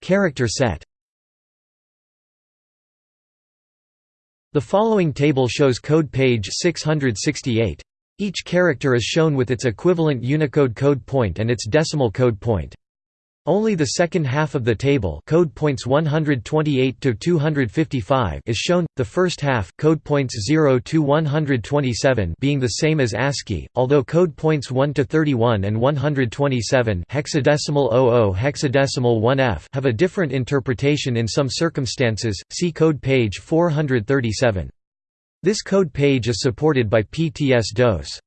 Character set The following table shows code page 668. Each character is shown with its equivalent Unicode code point and its decimal code point. Only the second half of the table code points 128 to 255 is shown, the first half code points 0 to 127 being the same as ASCII, although code points 1 to 31 and 127 hexadecimal 00 hexadecimal 1F have a different interpretation in some circumstances, see code page 437. This code page is supported by PTS-DOS.